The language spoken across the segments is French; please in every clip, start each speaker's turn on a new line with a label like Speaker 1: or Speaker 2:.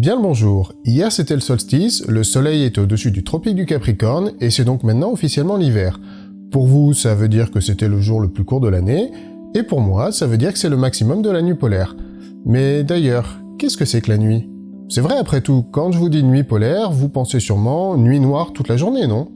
Speaker 1: Bien le bonjour, hier c'était le solstice, le soleil était au-dessus du tropique du Capricorne, et c'est donc maintenant officiellement l'hiver. Pour vous, ça veut dire que c'était le jour le plus court de l'année, et pour moi, ça veut dire que c'est le maximum de la nuit polaire. Mais d'ailleurs, qu'est-ce que c'est que la nuit? C'est vrai après tout, quand je vous dis nuit polaire, vous pensez sûrement nuit noire toute la journée, non?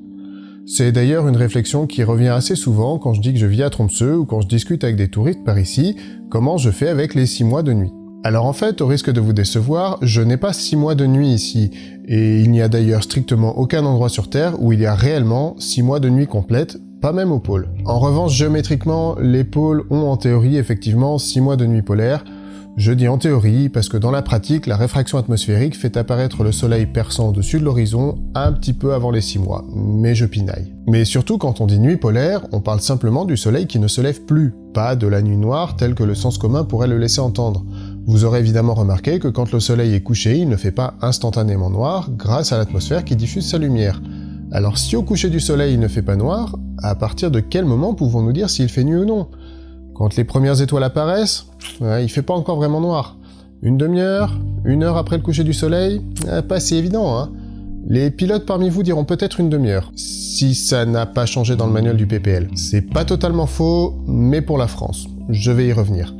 Speaker 1: C'est d'ailleurs une réflexion qui revient assez souvent quand je dis que je vis à Tromsø ou quand je discute avec des touristes par ici, comment je fais avec les 6 mois de nuit. Alors en fait, au risque de vous décevoir, je n'ai pas 6 mois de nuit ici, et il n'y a d'ailleurs strictement aucun endroit sur Terre où il y a réellement 6 mois de nuit complète, pas même au pôle. En revanche, géométriquement, les pôles ont en théorie effectivement 6 mois de nuit polaire, je dis en théorie parce que dans la pratique, la réfraction atmosphérique fait apparaître le soleil perçant au-dessus de l'horizon un petit peu avant les 6 mois, mais je pinaille. Mais surtout quand on dit nuit polaire, on parle simplement du soleil qui ne se lève plus, pas de la nuit noire telle que le sens commun pourrait le laisser entendre. Vous aurez évidemment remarqué que quand le soleil est couché, il ne fait pas instantanément noir grâce à l'atmosphère qui diffuse sa lumière. Alors si au coucher du soleil il ne fait pas noir, à partir de quel moment pouvons-nous dire s'il fait nuit ou non? Quand les premières étoiles apparaissent, il fait pas encore vraiment noir. Une demi-heure Une heure après le coucher du soleil eh, Pas si évident, hein Les pilotes parmi vous diront peut-être une demi-heure, si ça n'a pas changé dans le manuel du PPL. C'est pas totalement faux, mais pour la France. Je vais y revenir.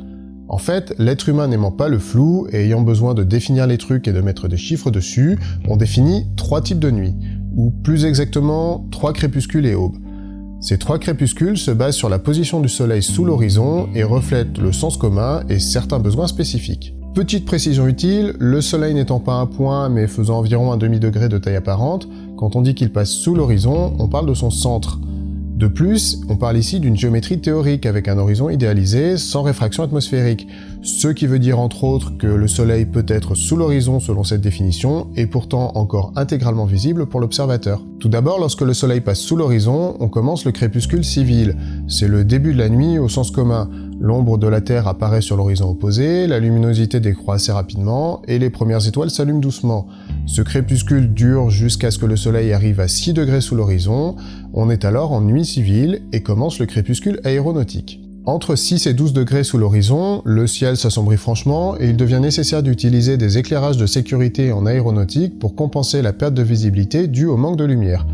Speaker 1: En fait, l'être humain n'aimant pas le flou et ayant besoin de définir les trucs et de mettre des chiffres dessus, on définit trois types de nuits, ou plus exactement, trois crépuscules et aubes. Ces trois crépuscules se basent sur la position du soleil sous l'horizon et reflètent le sens commun et certains besoins spécifiques. Petite précision utile, le soleil n'étant pas un point mais faisant environ un demi-degré de taille apparente, quand on dit qu'il passe sous l'horizon, on parle de son centre, de plus, on parle ici d'une géométrie théorique avec un horizon idéalisé sans réfraction atmosphérique, ce qui veut dire entre autres que le Soleil peut être sous l'horizon selon cette définition et pourtant encore intégralement visible pour l'observateur. Tout d'abord, lorsque le Soleil passe sous l'horizon, on commence le crépuscule civil. C'est le début de la nuit au sens commun. L'ombre de la Terre apparaît sur l'horizon opposé, la luminosité décroît assez rapidement et les premières étoiles s'allument doucement. Ce crépuscule dure jusqu'à ce que le soleil arrive à 6 degrés sous l'horizon, on est alors en nuit civile et commence le crépuscule aéronautique. Entre 6 et 12 degrés sous l'horizon, le ciel s'assombrit franchement et il devient nécessaire d'utiliser des éclairages de sécurité en aéronautique pour compenser la perte de visibilité due au manque de lumière.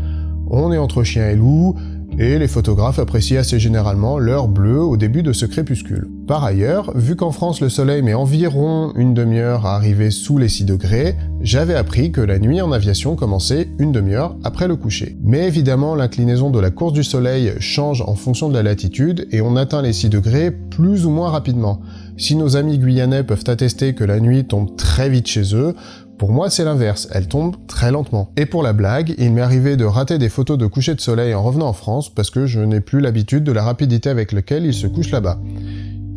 Speaker 1: On est entre chien et loup, et les photographes apprécient assez généralement l'heure bleue au début de ce crépuscule. Par ailleurs, vu qu'en France le soleil met environ une demi-heure à arriver sous les 6 degrés, j'avais appris que la nuit en aviation commençait une demi-heure après le coucher. Mais évidemment, l'inclinaison de la course du soleil change en fonction de la latitude et on atteint les 6 degrés plus ou moins rapidement. Si nos amis guyanais peuvent attester que la nuit tombe très vite chez eux, pour moi, c'est l'inverse, elle tombe très lentement. Et pour la blague, il m'est arrivé de rater des photos de coucher de soleil en revenant en France parce que je n'ai plus l'habitude de la rapidité avec laquelle il se couche là-bas.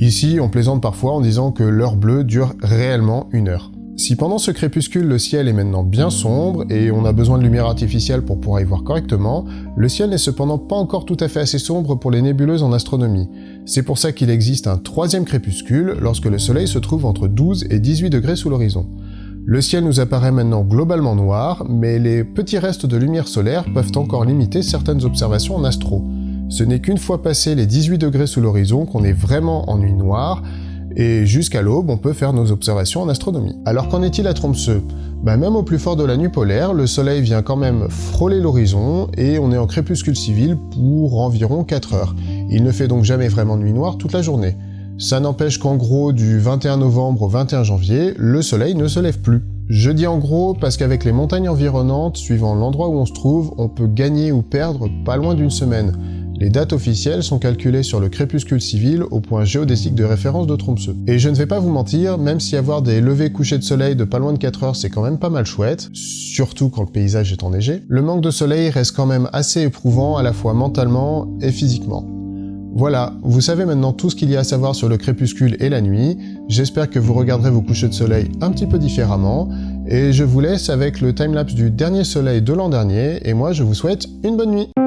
Speaker 1: Ici, on plaisante parfois en disant que l'heure bleue dure réellement une heure. Si pendant ce crépuscule le ciel est maintenant bien sombre et on a besoin de lumière artificielle pour pouvoir y voir correctement, le ciel n'est cependant pas encore tout à fait assez sombre pour les nébuleuses en astronomie. C'est pour ça qu'il existe un troisième crépuscule lorsque le soleil se trouve entre 12 et 18 degrés sous l'horizon. Le ciel nous apparaît maintenant globalement noir, mais les petits restes de lumière solaire peuvent encore limiter certaines observations en astro. Ce n'est qu'une fois passé les 18 degrés sous l'horizon qu'on est vraiment en nuit noire, et jusqu'à l'aube, on peut faire nos observations en astronomie. Alors qu'en est-il à Tromsø? Bah, Même au plus fort de la nuit polaire, le soleil vient quand même frôler l'horizon, et on est en crépuscule civil pour environ 4 heures. Il ne fait donc jamais vraiment nuit noire toute la journée. Ça n'empêche qu'en gros, du 21 novembre au 21 janvier, le soleil ne se lève plus. Je dis en gros parce qu'avec les montagnes environnantes, suivant l'endroit où on se trouve, on peut gagner ou perdre pas loin d'une semaine. Les dates officielles sont calculées sur le crépuscule civil au point géodésique de référence de Tromsø. Et je ne vais pas vous mentir, même si avoir des levées couchers de soleil de pas loin de 4 heures c'est quand même pas mal chouette, surtout quand le paysage est enneigé, le manque de soleil reste quand même assez éprouvant à la fois mentalement et physiquement. Voilà, vous savez maintenant tout ce qu'il y a à savoir sur le crépuscule et la nuit, j'espère que vous regarderez vos couchers de soleil un petit peu différemment, et je vous laisse avec le timelapse du dernier soleil de l'an dernier, et moi je vous souhaite une bonne nuit